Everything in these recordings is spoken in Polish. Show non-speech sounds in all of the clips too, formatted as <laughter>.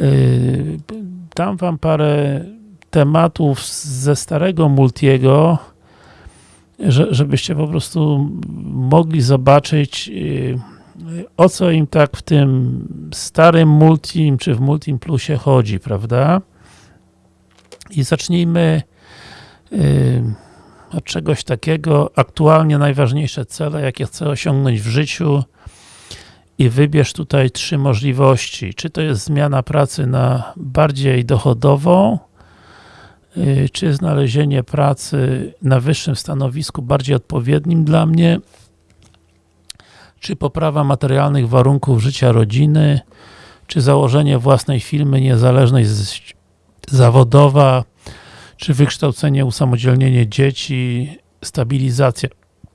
Yy, dam wam parę tematów ze starego Multiego, że, żebyście po prostu mogli zobaczyć yy, o co im tak w tym starym Multim, czy w Multim Plusie chodzi, prawda? I zacznijmy yy, od czegoś takiego, aktualnie najważniejsze cele, jakie chcę osiągnąć w życiu i wybierz tutaj trzy możliwości. Czy to jest zmiana pracy na bardziej dochodową, yy, czy znalezienie pracy na wyższym stanowisku, bardziej odpowiednim dla mnie, czy poprawa materialnych warunków życia rodziny, czy założenie własnej firmy, niezależność zawodowa, czy wykształcenie, usamodzielnienie dzieci, stabilizacja,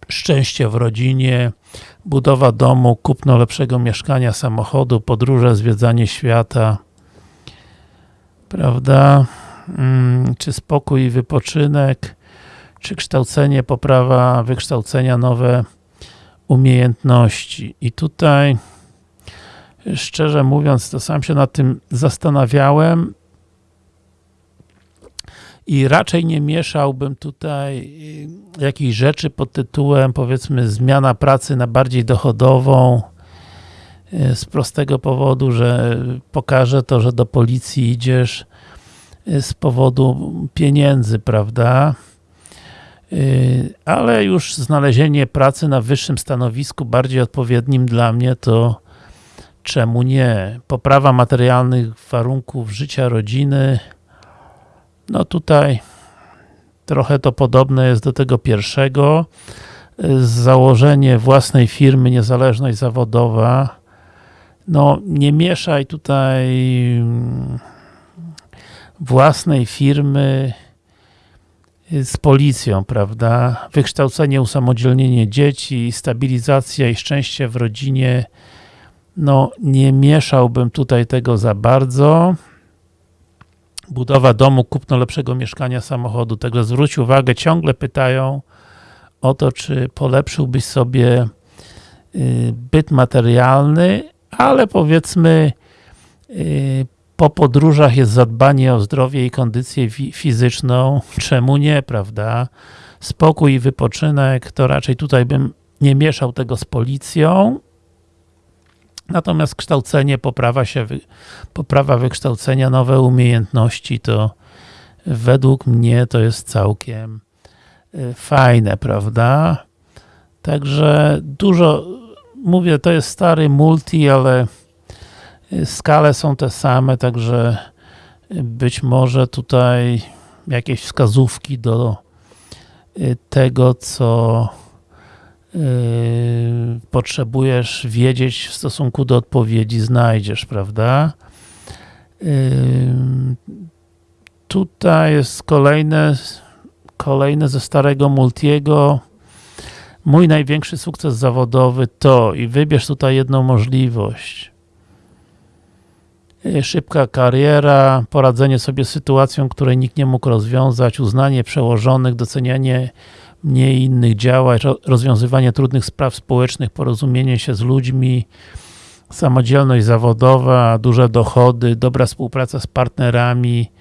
szczęście w rodzinie, budowa domu, kupno lepszego mieszkania, samochodu, podróże, zwiedzanie świata, prawda? Hmm, czy spokój i wypoczynek, czy kształcenie, poprawa wykształcenia, nowe umiejętności. I tutaj szczerze mówiąc, to sam się nad tym zastanawiałem i raczej nie mieszałbym tutaj y, jakichś rzeczy pod tytułem powiedzmy zmiana pracy na bardziej dochodową y, z prostego powodu, że pokaże to, że do policji idziesz y, z powodu pieniędzy, prawda? ale już znalezienie pracy na wyższym stanowisku, bardziej odpowiednim dla mnie, to czemu nie? Poprawa materialnych warunków życia rodziny, no tutaj trochę to podobne jest do tego pierwszego. Założenie własnej firmy, niezależność zawodowa. No nie mieszaj tutaj własnej firmy z policją, prawda? Wykształcenie, usamodzielnienie dzieci, stabilizacja i szczęście w rodzinie. No nie mieszałbym tutaj tego za bardzo budowa domu, kupno lepszego mieszkania, samochodu. Także zwróć uwagę, ciągle pytają o to, czy polepszyłbyś sobie y, byt materialny, ale powiedzmy y, po podróżach jest zadbanie o zdrowie i kondycję fizyczną, <laughs> czemu nie, prawda? Spokój i wypoczynek, to raczej tutaj bym nie mieszał tego z policją, Natomiast kształcenie, poprawa się, poprawa wykształcenia, nowe umiejętności, to według mnie to jest całkiem y, fajne, prawda? Także dużo, mówię, to jest stary multi, ale y, skale są te same, także być może tutaj jakieś wskazówki do y, tego, co potrzebujesz wiedzieć w stosunku do odpowiedzi, znajdziesz, prawda? Yy, tutaj jest kolejne, kolejne ze starego Multiego. Mój największy sukces zawodowy to i wybierz tutaj jedną możliwość. Yy, szybka kariera, poradzenie sobie z sytuacją, której nikt nie mógł rozwiązać, uznanie przełożonych, docenianie mniej innych działań, rozwiązywanie trudnych spraw społecznych, porozumienie się z ludźmi, samodzielność zawodowa, duże dochody, dobra współpraca z partnerami,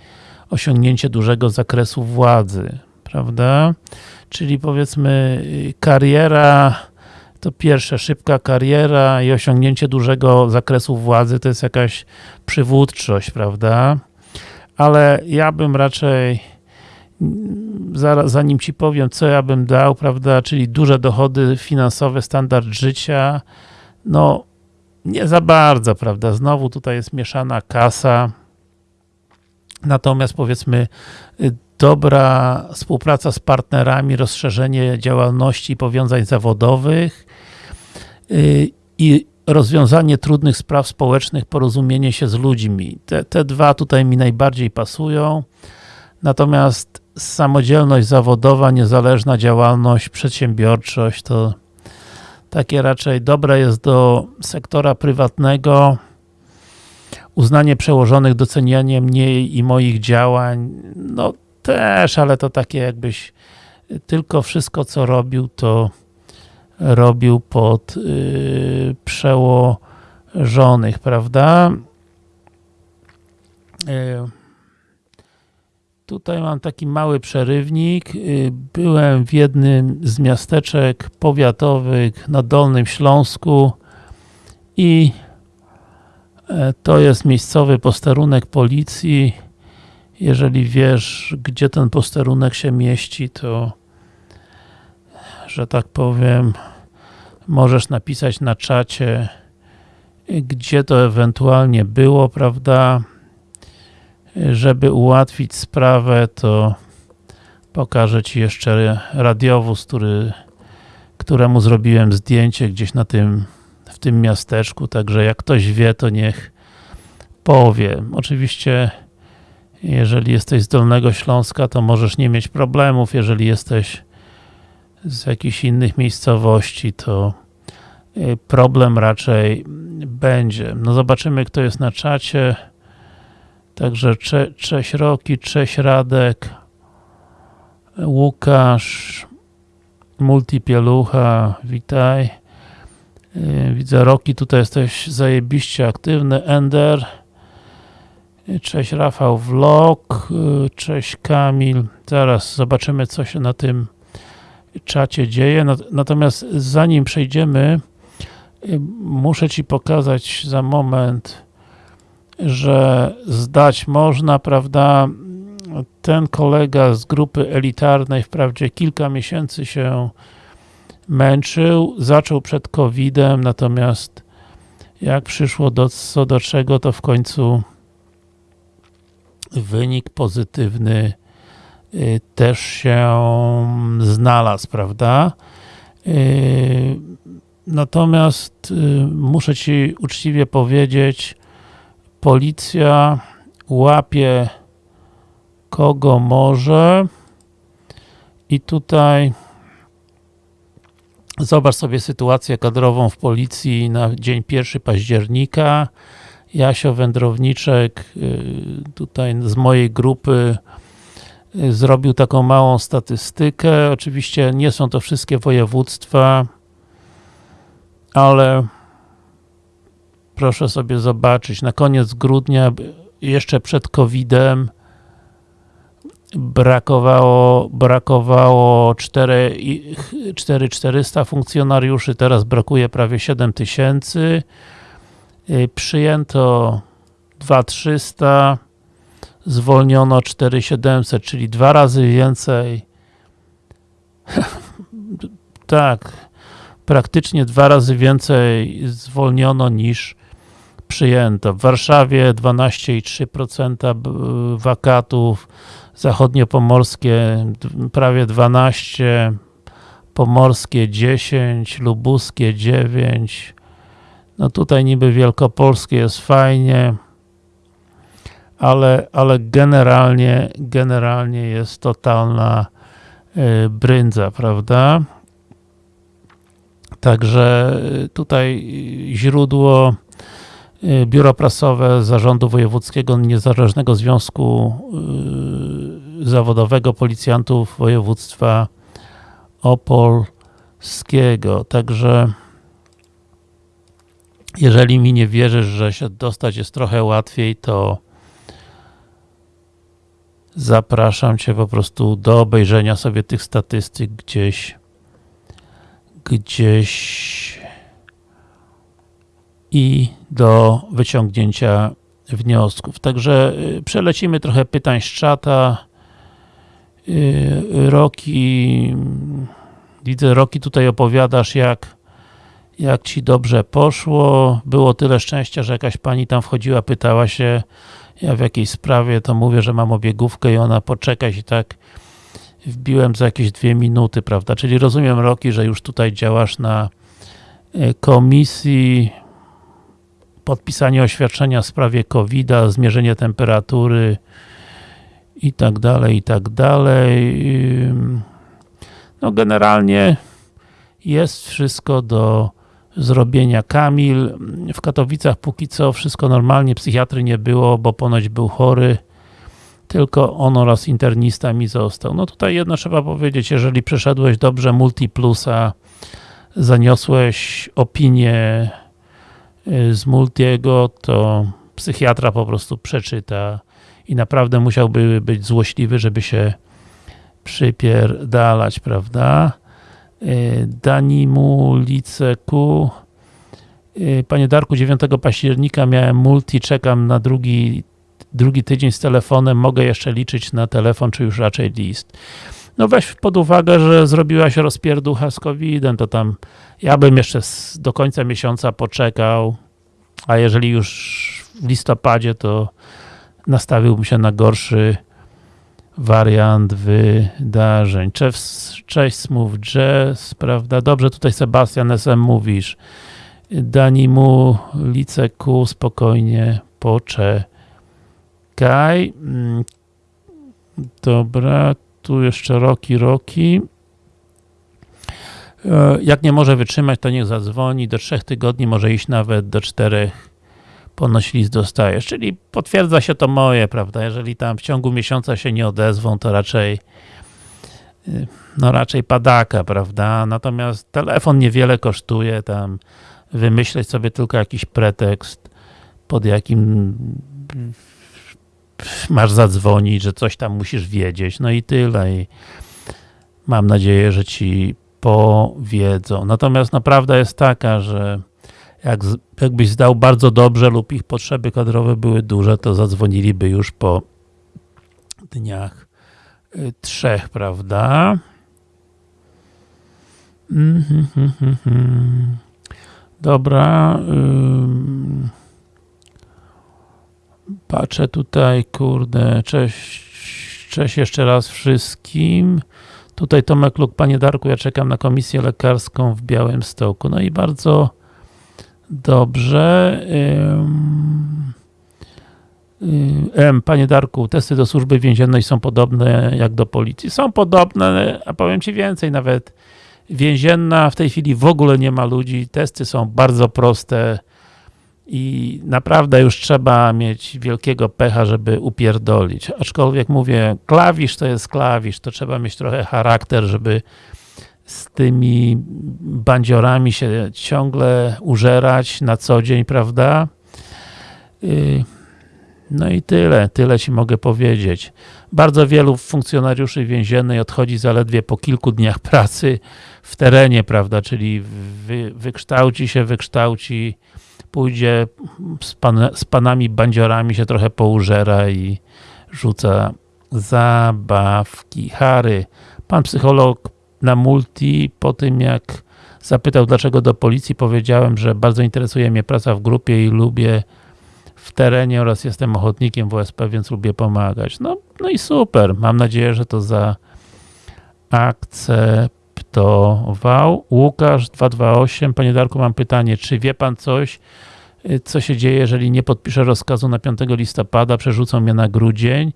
osiągnięcie dużego zakresu władzy, prawda? Czyli powiedzmy kariera, to pierwsze, szybka kariera i osiągnięcie dużego zakresu władzy to jest jakaś przywódczość, prawda? Ale ja bym raczej zaraz, zanim Ci powiem, co ja bym dał, prawda, czyli duże dochody finansowe, standard życia, no nie za bardzo, prawda, znowu tutaj jest mieszana kasa, natomiast powiedzmy dobra współpraca z partnerami, rozszerzenie działalności i powiązań zawodowych y, i rozwiązanie trudnych spraw społecznych, porozumienie się z ludźmi. Te, te dwa tutaj mi najbardziej pasują. Natomiast samodzielność zawodowa, niezależna działalność, przedsiębiorczość to takie raczej dobre jest do sektora prywatnego. Uznanie przełożonych, docenianie mnie i moich działań, no też, ale to takie jakbyś tylko wszystko co robił, to robił pod yy, przełożonych, prawda? E, tutaj mam taki mały przerywnik. E, byłem w jednym z miasteczek powiatowych na Dolnym Śląsku i e, to jest miejscowy posterunek policji. Jeżeli wiesz, gdzie ten posterunek się mieści, to że tak powiem, możesz napisać na czacie, gdzie to ewentualnie było, prawda? Żeby ułatwić sprawę, to pokażę Ci jeszcze radiowóz, który, któremu zrobiłem zdjęcie gdzieś na tym, w tym miasteczku, także jak ktoś wie, to niech powie. Oczywiście jeżeli jesteś z Dolnego Śląska, to możesz nie mieć problemów, jeżeli jesteś z jakichś innych miejscowości, to y, problem raczej będzie. No zobaczymy, kto jest na czacie. Także cze, cześć Roki, cześć Radek, Łukasz, Multipielucha, witaj. Y, widzę Roki, tutaj jesteś zajebiście aktywny. Ender, cześć Rafał Vlog, y, cześć Kamil. Zaraz zobaczymy, co się na tym czacie dzieje. Natomiast zanim przejdziemy, y, muszę Ci pokazać za moment, że zdać można, prawda? Ten kolega z grupy elitarnej wprawdzie kilka miesięcy się męczył, zaczął przed COVID-em, natomiast jak przyszło do, co do czego, to w końcu wynik pozytywny Y, też się znalazł, prawda? Y, natomiast y, muszę Ci uczciwie powiedzieć, policja łapie kogo może i tutaj zobacz sobie sytuację kadrową w policji na dzień 1 października. Jasio Wędrowniczek tutaj z mojej grupy zrobił taką małą statystykę. Oczywiście nie są to wszystkie województwa, ale proszę sobie zobaczyć, na koniec grudnia, jeszcze przed COVID-em, brakowało, brakowało 4, 4400 funkcjonariuszy, teraz brakuje prawie 7000. Y, przyjęto 2300 zwolniono 4700, czyli dwa razy więcej. <laughs> tak, praktycznie dwa razy więcej zwolniono niż przyjęto. W Warszawie 12,3% wakatów, zachodniopomorskie prawie 12, pomorskie 10, lubuskie 9. No tutaj niby wielkopolskie jest fajnie, ale, ale generalnie, generalnie jest totalna y, bryndza, prawda? Także y, tutaj źródło y, Biuro Prasowe Zarządu Wojewódzkiego Niezależnego Związku Zawodowego Policjantów Województwa Opolskiego. Także jeżeli mi nie wierzysz, że się dostać jest trochę łatwiej, to zapraszam Cię po prostu do obejrzenia sobie tych statystyk gdzieś gdzieś i do wyciągnięcia wniosków. Także y, przelecimy trochę pytań z czata. Y, Roki, widzę Roki tutaj opowiadasz jak jak Ci dobrze poszło. Było tyle szczęścia, że jakaś pani tam wchodziła, pytała się ja w jakiejś sprawie to mówię, że mam obiegówkę i ona poczekać i tak wbiłem za jakieś dwie minuty, prawda? Czyli rozumiem Roki, że już tutaj działasz na e, komisji podpisanie oświadczenia w sprawie covid zmierzenie temperatury i tak dalej, i tak dalej. No generalnie jest wszystko do zrobienia. Kamil, w Katowicach póki co wszystko normalnie, psychiatry nie było, bo ponoć był chory, tylko on oraz internista mi został. No tutaj jedno trzeba powiedzieć, jeżeli przeszedłeś dobrze Multiplusa, zaniosłeś opinię z Multiego, to psychiatra po prostu przeczyta i naprawdę musiałby być złośliwy, żeby się przypierdalać, prawda? Y, Danimu Liceku y, Panie Darku, 9 października miałem multi, czekam na drugi, drugi tydzień z telefonem, mogę jeszcze liczyć na telefon, czy już raczej list. No weź pod uwagę, że zrobiłaś rozpierducha z COVID-em, to tam ja bym jeszcze do końca miesiąca poczekał, a jeżeli już w listopadzie, to nastawiłbym się na gorszy wariant wydarzeń. Cześć, cześć Smooth Jazz, prawda? Dobrze, tutaj Sebastian SM mówisz. Dani mu liceku, spokojnie poczekaj. Mm, dobra, tu jeszcze Roki, Roki. E, jak nie może wytrzymać, to niech zadzwoni. Do trzech tygodni może iść nawet do czterech ponoć list dostajesz, czyli potwierdza się to moje, prawda, jeżeli tam w ciągu miesiąca się nie odezwą, to raczej y, no raczej padaka, prawda, natomiast telefon niewiele kosztuje, tam wymyśleć sobie tylko jakiś pretekst, pod jakim masz zadzwonić, że coś tam musisz wiedzieć, no i tyle i mam nadzieję, że ci powiedzą. Natomiast no, prawda jest taka, że jak, jakbyś zdał bardzo dobrze lub ich potrzeby kadrowe były duże, to zadzwoniliby już po dniach y, trzech, prawda? Mm -hmm, Dobra. Patrzę tutaj, kurde, cześć, cześć jeszcze raz wszystkim. Tutaj Tomek Luk, Panie Darku, ja czekam na komisję lekarską w Białymstoku. No i bardzo Dobrze. M, Panie Darku, testy do służby więziennej są podobne jak do policji. Są podobne, a powiem Ci więcej, nawet więzienna w tej chwili w ogóle nie ma ludzi, testy są bardzo proste i naprawdę już trzeba mieć wielkiego pecha, żeby upierdolić. Aczkolwiek mówię, klawisz to jest klawisz, to trzeba mieć trochę charakter, żeby z tymi bandziorami się ciągle użerać na co dzień, prawda? Y, no i tyle, tyle Ci mogę powiedzieć. Bardzo wielu funkcjonariuszy więziennej odchodzi zaledwie po kilku dniach pracy w terenie, prawda, czyli wy, wykształci się, wykształci, pójdzie z, pan, z panami bandziorami się trochę poużera i rzuca zabawki. Harry, pan psycholog na multi po tym jak zapytał dlaczego do policji, powiedziałem, że bardzo interesuje mnie praca w grupie i lubię w terenie oraz jestem ochotnikiem WSP, więc lubię pomagać. No, no i super. Mam nadzieję, że to zaakceptował. Łukasz 228. Panie Darku, mam pytanie. Czy wie pan coś, co się dzieje, jeżeli nie podpiszę rozkazu na 5 listopada, przerzucą mnie na grudzień?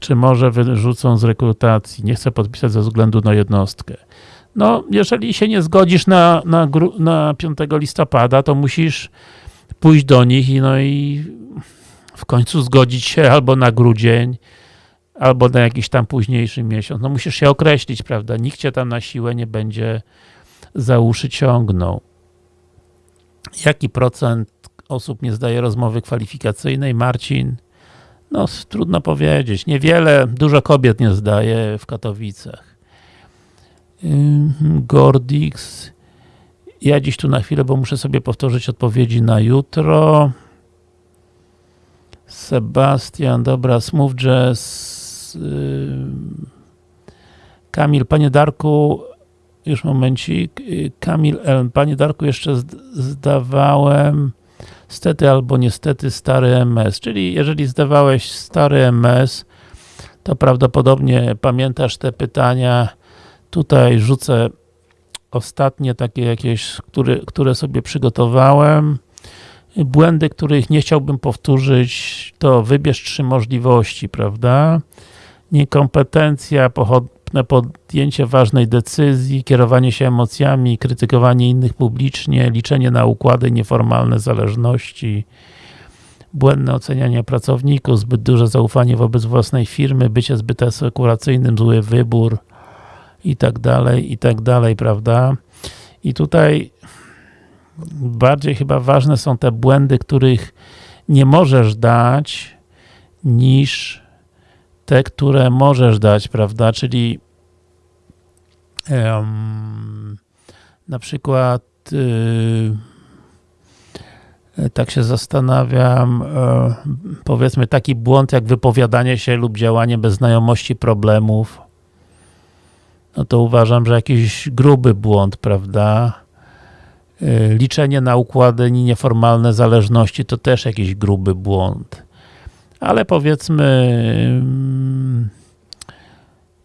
czy może wyrzucą z rekrutacji, nie chcę podpisać ze względu na jednostkę. No, jeżeli się nie zgodzisz na, na, na 5 listopada, to musisz pójść do nich i no i w końcu zgodzić się albo na grudzień, albo na jakiś tam późniejszy miesiąc. No musisz się określić, prawda? Nikt cię tam na siłę nie będzie za uszy ciągnął. Jaki procent osób nie zdaje rozmowy kwalifikacyjnej? Marcin? No, trudno powiedzieć. Niewiele, dużo kobiet nie zdaje w Katowicach. Gordix. Ja dziś tu na chwilę, bo muszę sobie powtórzyć odpowiedzi na jutro. Sebastian, dobra, Smooth Jazz. Kamil, Panie Darku, już momencik. Kamil Panie Darku, jeszcze zdawałem stety albo niestety stary MS, czyli jeżeli zdawałeś stary MS, to prawdopodobnie pamiętasz te pytania. Tutaj rzucę ostatnie takie jakieś, które, które sobie przygotowałem. Błędy, których nie chciałbym powtórzyć, to wybierz trzy możliwości, prawda? Niekompetencja, podjęcie ważnej decyzji, kierowanie się emocjami, krytykowanie innych publicznie, liczenie na układy, nieformalne zależności, błędne ocenianie pracowników, zbyt duże zaufanie wobec własnej firmy, bycie zbyt asekuracyjnym, zły wybór i tak dalej, i tak dalej, prawda? I tutaj bardziej chyba ważne są te błędy, których nie możesz dać niż te, które możesz dać, prawda? Czyli um, na przykład yy, tak się zastanawiam, e, powiedzmy taki błąd jak wypowiadanie się lub działanie bez znajomości problemów, no to uważam, że jakiś gruby błąd, prawda? E, liczenie na układy nieformalne zależności to też jakiś gruby błąd. Ale powiedzmy mm,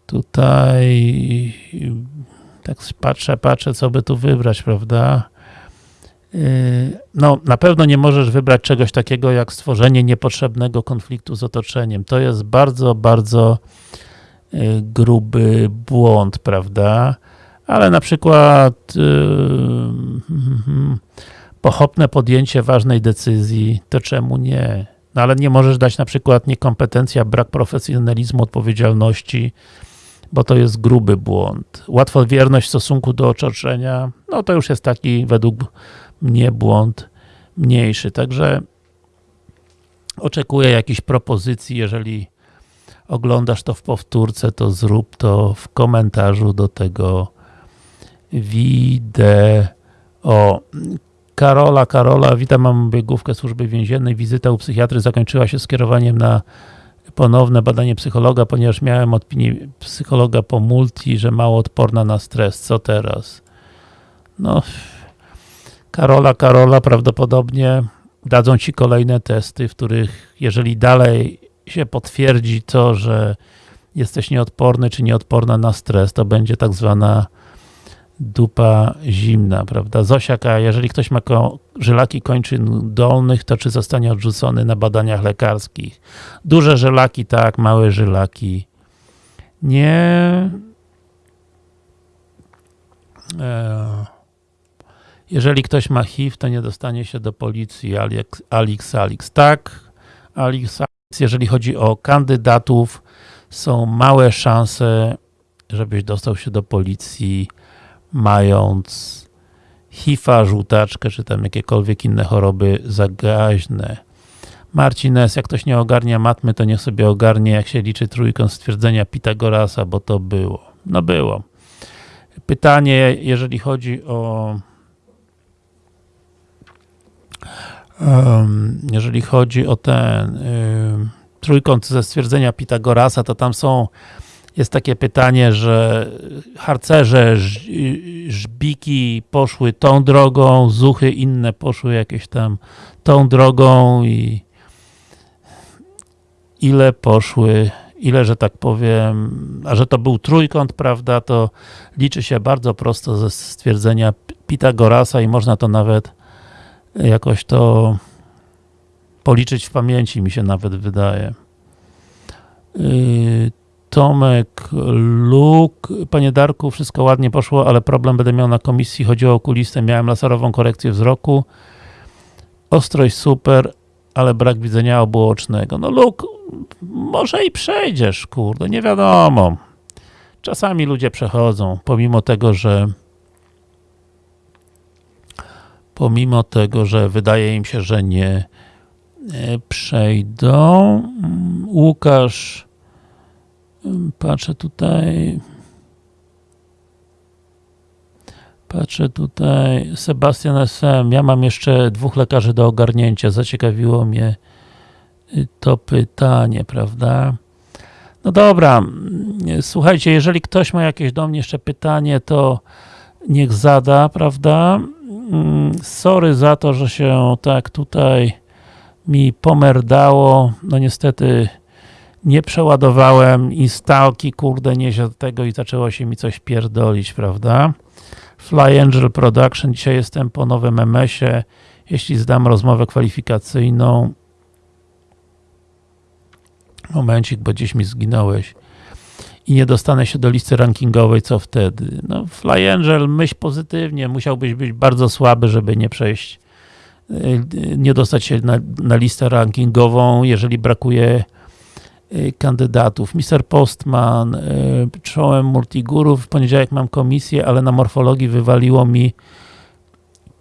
tutaj tak patrzę, patrzę, co by tu wybrać, prawda? Yy, no, na pewno nie możesz wybrać czegoś takiego jak stworzenie niepotrzebnego konfliktu z otoczeniem. To jest bardzo, bardzo yy, gruby błąd, prawda? Ale na przykład yy, pochopne podjęcie ważnej decyzji, to czemu nie? No ale nie możesz dać na przykład niekompetencja, brak profesjonalizmu, odpowiedzialności, bo to jest gruby błąd. Łatwowierność w stosunku do otoczenia, no to już jest taki według mnie błąd mniejszy. Także oczekuję jakichś propozycji, jeżeli oglądasz to w powtórce, to zrób to w komentarzu do tego wideo. Karola, Karola, witam, mam biegówkę służby więziennej. Wizyta u psychiatry zakończyła się skierowaniem na ponowne badanie psychologa, ponieważ miałem opinię psychologa po multi, że mało odporna na stres. Co teraz? No, Karola, Karola, prawdopodobnie dadzą Ci kolejne testy, w których jeżeli dalej się potwierdzi to, że jesteś nieodporny czy nieodporna na stres, to będzie tak zwana dupa zimna, prawda? Zosiaka, jeżeli ktoś ma ko żylaki kończyn dolnych, to czy zostanie odrzucony na badaniach lekarskich? Duże żylaki tak, małe żylaki nie. Eee. Jeżeli ktoś ma HIV, to nie dostanie się do policji. Alix, Alix. Tak, Alix, Alix. Jeżeli chodzi o kandydatów, są małe szanse, żebyś dostał się do policji, mając HIV-a, żółtaczkę, czy tam jakiekolwiek inne choroby zagaźne. Marcin S., jak ktoś nie ogarnia matmy, to niech sobie ogarnie, jak się liczy trójkąt stwierdzenia Pitagorasa, bo to było. No było. Pytanie, jeżeli chodzi o jeżeli chodzi o ten trójkąt ze stwierdzenia Pitagorasa, to tam są jest takie pytanie, że harcerze, żbiki poszły tą drogą, zuchy inne poszły jakieś tam tą drogą i ile poszły, ile, że tak powiem, a że to był trójkąt, prawda, to liczy się bardzo prosto ze stwierdzenia Pitagorasa i można to nawet jakoś to policzyć w pamięci, mi się nawet wydaje. Yy, Tomek, Luk, Panie Darku, wszystko ładnie poszło, ale problem będę miał na komisji, chodziło o okulistę, miałem laserową korekcję wzroku, ostrość super, ale brak widzenia obuocznego. No Luk, może i przejdziesz, kurde, nie wiadomo. Czasami ludzie przechodzą, pomimo tego, że pomimo tego, że wydaje im się, że nie e, przejdą. Łukasz, patrzę tutaj, patrzę tutaj, Sebastian SM, ja mam jeszcze dwóch lekarzy do ogarnięcia, zaciekawiło mnie to pytanie, prawda? No dobra, słuchajcie, jeżeli ktoś ma jakieś do mnie jeszcze pytanie, to niech zada, prawda? Mm, sorry za to, że się tak tutaj mi pomerdało. No niestety nie przeładowałem instalki, kurde, nie do tego i zaczęło się mi coś pierdolić, prawda? Fly Angel Production, dzisiaj jestem po nowym MS-ie. Jeśli zdam rozmowę kwalifikacyjną, momencik, bo gdzieś mi zginąłeś i nie dostanę się do listy rankingowej, co wtedy? No, Fly Angel, myśl pozytywnie, musiałbyś być bardzo słaby, żeby nie przejść, y, nie dostać się na, na listę rankingową, jeżeli brakuje y, kandydatów. Mr. Postman, y, czołem multigurów, w poniedziałek mam komisję, ale na morfologii wywaliło mi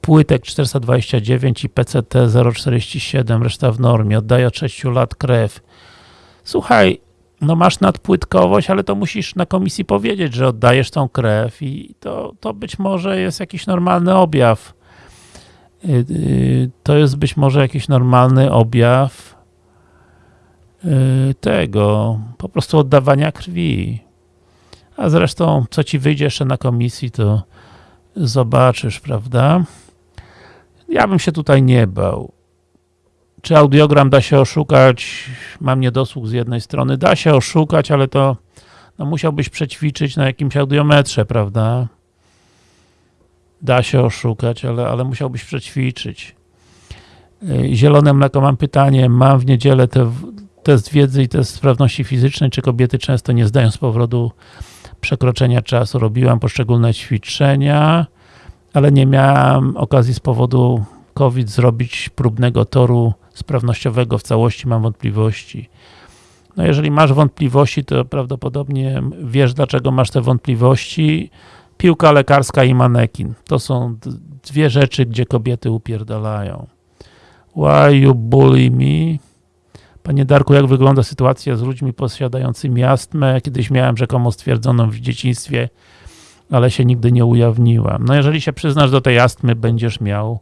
płytek 429 i PCT 047, reszta w normie, oddaje od 6 lat krew. Słuchaj, no masz nadpłytkowość, ale to musisz na komisji powiedzieć, że oddajesz tą krew i to, to być może jest jakiś normalny objaw. Yy, to jest być może jakiś normalny objaw tego, po prostu oddawania krwi. A zresztą, co ci wyjdzie jeszcze na komisji, to zobaczysz, prawda? Ja bym się tutaj nie bał. Czy audiogram da się oszukać? Mam niedosług z jednej strony. Da się oszukać, ale to no, musiałbyś przećwiczyć na jakimś audiometrze, prawda? Da się oszukać, ale, ale musiałbyś przećwiczyć. Zielone mleko, mam pytanie. Mam w niedzielę te, test wiedzy i test sprawności fizycznej. Czy kobiety często nie zdają z powodu przekroczenia czasu? Robiłam poszczególne ćwiczenia, ale nie miałam okazji z powodu COVID zrobić próbnego toru sprawnościowego w całości, mam wątpliwości. No jeżeli masz wątpliwości, to prawdopodobnie wiesz, dlaczego masz te wątpliwości. Piłka lekarska i manekin. To są dwie rzeczy, gdzie kobiety upierdalają. Why you bully me? Panie Darku, jak wygląda sytuacja z ludźmi posiadającymi astmę? Kiedyś miałem rzekomo stwierdzoną w dzieciństwie, ale się nigdy nie ujawniłam. No jeżeli się przyznasz do tej astmy, będziesz miał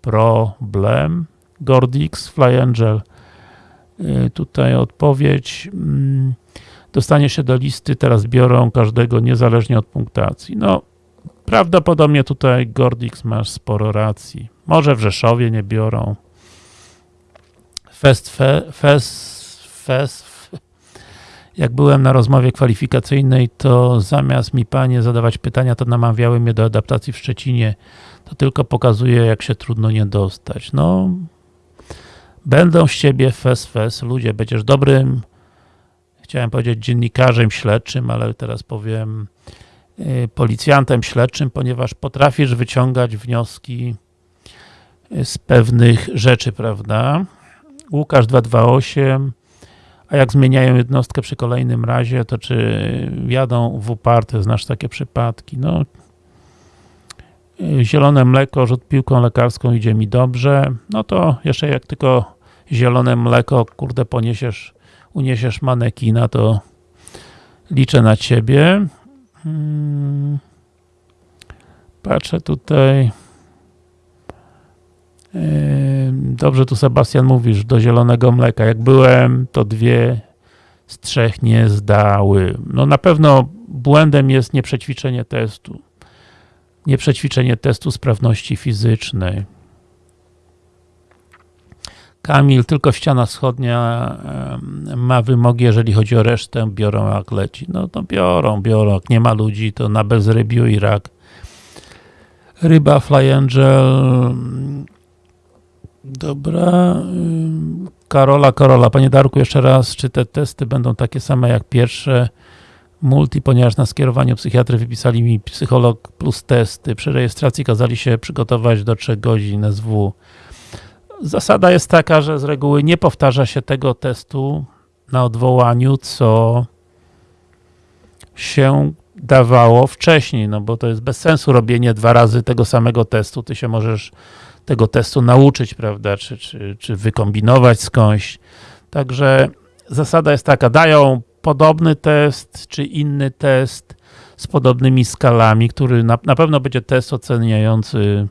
problem. Gordix, Fly Angel. Y, tutaj odpowiedź. Mm, dostanie się do listy, teraz biorą każdego niezależnie od punktacji. No, prawdopodobnie tutaj Gordix masz sporo racji. Może w Rzeszowie nie biorą. Fest, fe, fest, fest, jak byłem na rozmowie kwalifikacyjnej, to zamiast mi panie zadawać pytania, to namawiały mnie do adaptacji w Szczecinie. To tylko pokazuje, jak się trudno nie dostać. No, będą z ciebie fes, fes, ludzie, będziesz dobrym, chciałem powiedzieć dziennikarzem śledczym, ale teraz powiem yy, policjantem śledczym, ponieważ potrafisz wyciągać wnioski z pewnych rzeczy, prawda? Łukasz 228 a jak zmieniają jednostkę przy kolejnym razie, to czy jadą w uparte, znasz takie przypadki? No, zielone mleko, rzut piłką lekarską idzie mi dobrze, no to jeszcze jak tylko zielone mleko, kurde, poniesiesz, uniesiesz manekina, to liczę na ciebie. Hmm. Patrzę tutaj. Dobrze tu Sebastian mówisz, do zielonego mleka. Jak byłem, to dwie z trzech nie zdały. No na pewno błędem jest nieprzećwiczenie testu. Nieprzećwiczenie testu sprawności fizycznej. Kamil, tylko ściana wschodnia ma wymogi, jeżeli chodzi o resztę, biorą jak leci. No to biorą, biorą. Jak nie ma ludzi, to na bezrybiu i rak. Ryba, Fly Angel, Dobra. Karola, Karola. Panie Darku, jeszcze raz, czy te testy będą takie same jak pierwsze? Multi, ponieważ na skierowaniu psychiatry wypisali mi psycholog plus testy. Przy rejestracji kazali się przygotować do 3 godzin SW. Zasada jest taka, że z reguły nie powtarza się tego testu na odwołaniu, co się dawało wcześniej, no bo to jest bez sensu robienie dwa razy tego samego testu. Ty się możesz tego testu nauczyć, prawda, czy, czy, czy wykombinować skądś. Także zasada jest taka, dają podobny test, czy inny test z podobnymi skalami, który na, na pewno będzie test oceniający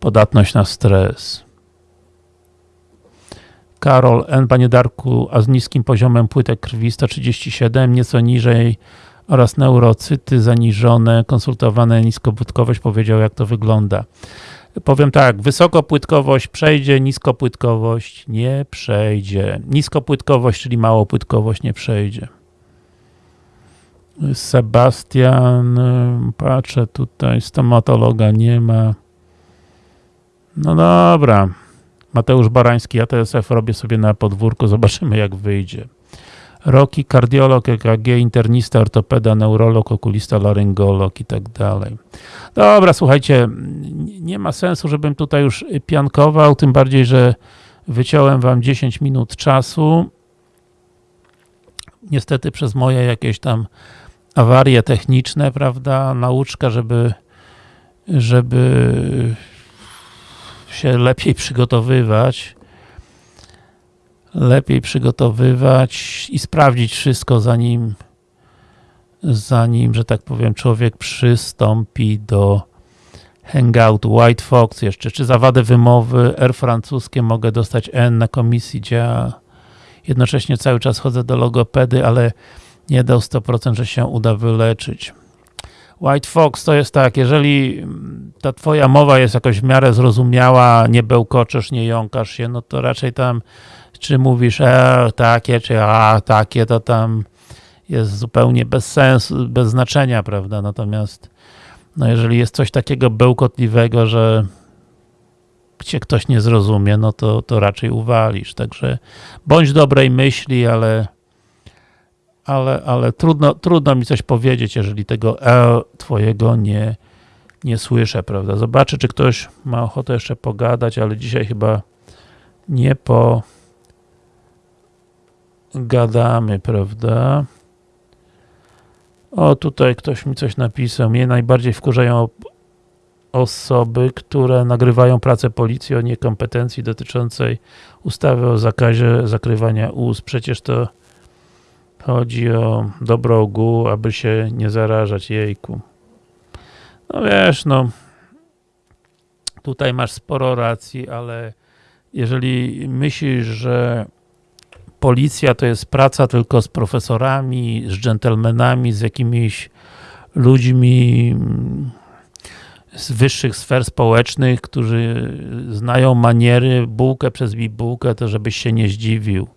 podatność na stres. Karol N. Panie Darku, a z niskim poziomem płytek krwi 137, nieco niżej oraz neurocyty zaniżone, konsultowane niskopłytkowość powiedział jak to wygląda. Powiem tak, wysokopłytkowość przejdzie, niskopłytkowość nie przejdzie. Niskopłytkowość, czyli małopłytkowość nie przejdzie. Sebastian, patrzę tutaj, stomatologa nie ma. No dobra. Mateusz Barański, ATSF robię sobie na podwórku, zobaczymy jak wyjdzie. Roki, kardiolog, EKG, internista, ortopeda, neurolog, okulista, laryngolog i tak dalej. Dobra, słuchajcie, nie ma sensu, żebym tutaj już piankował, tym bardziej, że wyciąłem wam 10 minut czasu. Niestety przez moje jakieś tam awarie techniczne, prawda, nauczka, żeby żeby się lepiej przygotowywać. Lepiej przygotowywać i sprawdzić wszystko, zanim, zanim, że tak powiem, człowiek przystąpi do hangoutu. White Fox jeszcze. Czy za wadę wymowy R francuskie mogę dostać N na komisji, gdzie jednocześnie cały czas chodzę do logopedy, ale nie dał 100%, że się uda wyleczyć. White Fox to jest tak, jeżeli ta twoja mowa jest jakoś w miarę zrozumiała, nie bełkoczesz, nie jąkasz się, no to raczej tam czy mówisz e, takie, czy a, takie, to tam jest zupełnie bez sensu, bez znaczenia, prawda? Natomiast no jeżeli jest coś takiego bełkotliwego, że cię ktoś nie zrozumie, no to, to raczej uwalisz. Także bądź dobrej myśli, ale ale, ale trudno, trudno mi coś powiedzieć, jeżeli tego e twojego nie, nie słyszę, prawda? Zobaczę, czy ktoś ma ochotę jeszcze pogadać, ale dzisiaj chyba nie pogadamy, prawda? O, tutaj ktoś mi coś napisał. Mnie najbardziej wkurzają osoby, które nagrywają pracę policji o niekompetencji dotyczącej ustawy o zakazie zakrywania ust. Przecież to chodzi o dobro ogółu, aby się nie zarażać jejku. No wiesz, no tutaj masz sporo racji, ale jeżeli myślisz, że policja to jest praca tylko z profesorami, z dżentelmenami, z jakimiś ludźmi z wyższych sfer społecznych, którzy znają maniery, bułkę przez bibułkę, to żebyś się nie zdziwił.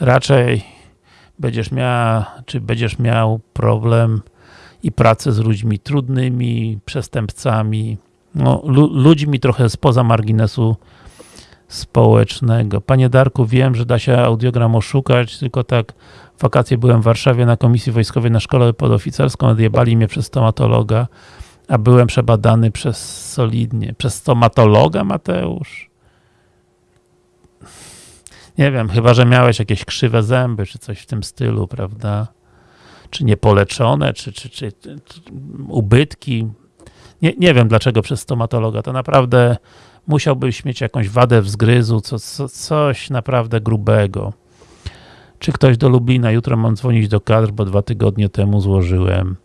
Raczej będziesz miał, czy będziesz miał problem i pracę z ludźmi trudnymi, przestępcami, no, ludźmi trochę spoza marginesu społecznego. Panie Darku, wiem, że da się audiogram oszukać, tylko tak wakacje byłem w Warszawie na komisji wojskowej na szkole podoficerską, odjebali mnie przez stomatologa, a byłem przebadany przez solidnie. Przez stomatologa, Mateusz? Nie wiem, chyba, że miałeś jakieś krzywe zęby, czy coś w tym stylu, prawda? Czy niepoleczone, czy, czy, czy, czy ubytki. Nie, nie wiem, dlaczego przez stomatologa. To naprawdę musiałbyś mieć jakąś wadę wzgryzu, co, co, coś naprawdę grubego. Czy ktoś do Lublina? Jutro mam dzwonić do kadr, bo dwa tygodnie temu złożyłem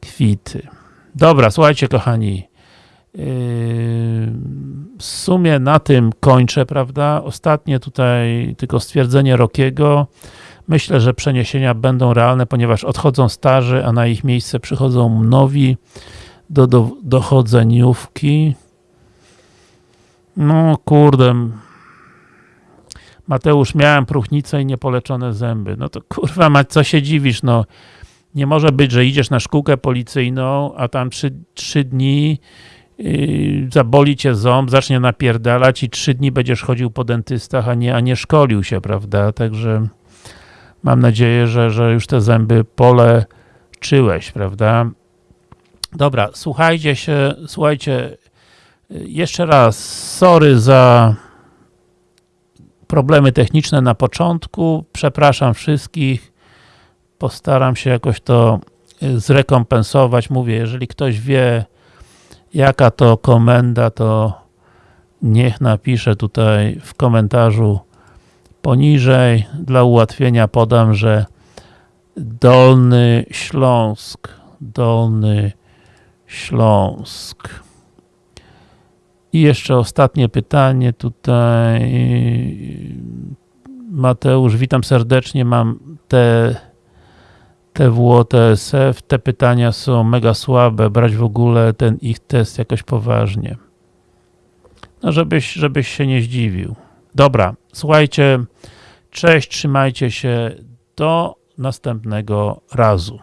kwity. Dobra, słuchajcie kochani, w sumie na tym kończę, prawda? Ostatnie tutaj tylko stwierdzenie Rokiego. Myślę, że przeniesienia będą realne, ponieważ odchodzą starzy, a na ich miejsce przychodzą nowi do, do dochodzeniówki. No kurde. Mateusz, miałem próchnicę i niepoleczone zęby. No to kurwa, ma, co się dziwisz, no. Nie może być, że idziesz na szkółkę policyjną, a tam trzy, trzy dni yy, zaboli cię ząb, zacznie napierdalać i trzy dni będziesz chodził po dentystach, a nie, a nie szkolił się, prawda? Także mam nadzieję, że, że już te zęby poleczyłeś, prawda? Dobra, słuchajcie się, słuchajcie, jeszcze raz, sorry za problemy techniczne na początku, przepraszam wszystkich, postaram się jakoś to y, zrekompensować. Mówię, jeżeli ktoś wie, jaka to komenda, to niech napisze tutaj w komentarzu poniżej. Dla ułatwienia podam, że Dolny Śląsk, Dolny Śląsk. I jeszcze ostatnie pytanie tutaj. Mateusz, witam serdecznie. Mam te TWO, TSF. Te pytania są mega słabe. Brać w ogóle ten ich test jakoś poważnie. No, żebyś, żebyś się nie zdziwił. Dobra, słuchajcie. Cześć, trzymajcie się. Do następnego razu.